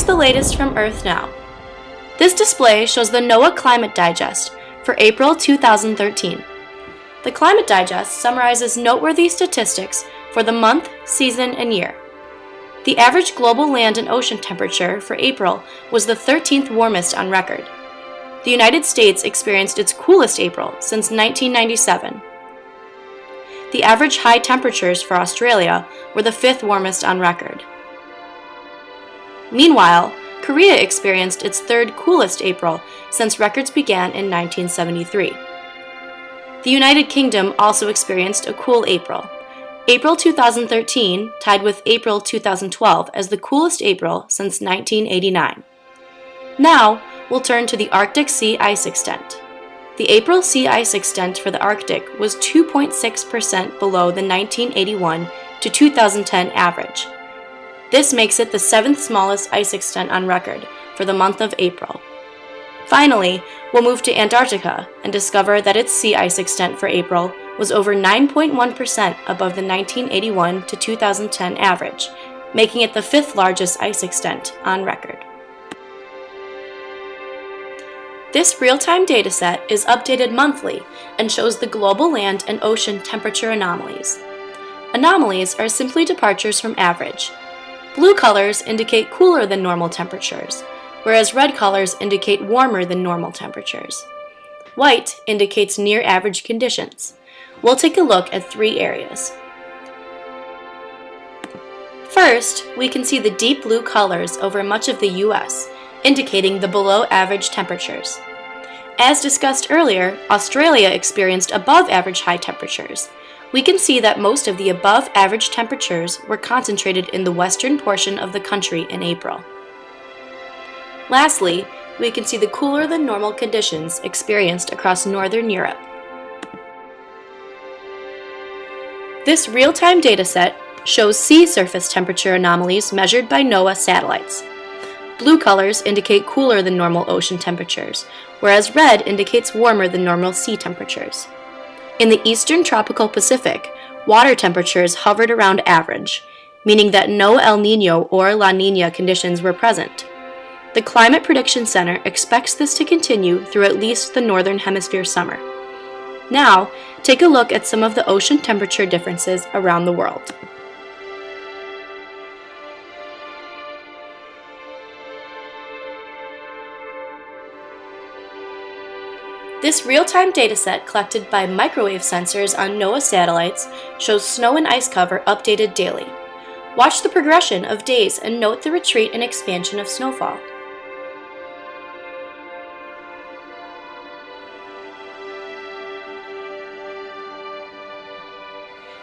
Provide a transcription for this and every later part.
the latest from Earth Now. This display shows the NOAA Climate Digest for April 2013. The Climate Digest summarizes noteworthy statistics for the month, season, and year. The average global land and ocean temperature for April was the 13th warmest on record. The United States experienced its coolest April since 1997. The average high temperatures for Australia were the fifth warmest on record. Meanwhile, Korea experienced its third coolest April since records began in 1973. The United Kingdom also experienced a cool April. April 2013 tied with April 2012 as the coolest April since 1989. Now, we'll turn to the Arctic sea ice extent. The April sea ice extent for the Arctic was 2.6% below the 1981 to 2010 average. This makes it the seventh smallest ice extent on record for the month of April. Finally, we'll move to Antarctica and discover that its sea ice extent for April was over 9.1% above the 1981 to 2010 average, making it the fifth largest ice extent on record. This real-time dataset is updated monthly and shows the global land and ocean temperature anomalies. Anomalies are simply departures from average, Blue colors indicate cooler than normal temperatures, whereas red colors indicate warmer than normal temperatures. White indicates near average conditions. We'll take a look at three areas. First, we can see the deep blue colors over much of the US, indicating the below average temperatures. As discussed earlier, Australia experienced above average high temperatures, we can see that most of the above average temperatures were concentrated in the western portion of the country in April. Lastly, we can see the cooler than normal conditions experienced across northern Europe. This real-time dataset shows sea surface temperature anomalies measured by NOAA satellites. Blue colors indicate cooler than normal ocean temperatures, whereas red indicates warmer than normal sea temperatures. In the eastern tropical Pacific, water temperatures hovered around average, meaning that no El Nino or La Nina conditions were present. The Climate Prediction Center expects this to continue through at least the Northern Hemisphere summer. Now, take a look at some of the ocean temperature differences around the world. This real-time dataset collected by microwave sensors on NOAA satellites shows snow and ice cover updated daily. Watch the progression of days and note the retreat and expansion of snowfall.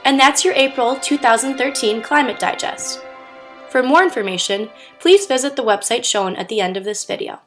And that's your April 2013 Climate Digest. For more information, please visit the website shown at the end of this video.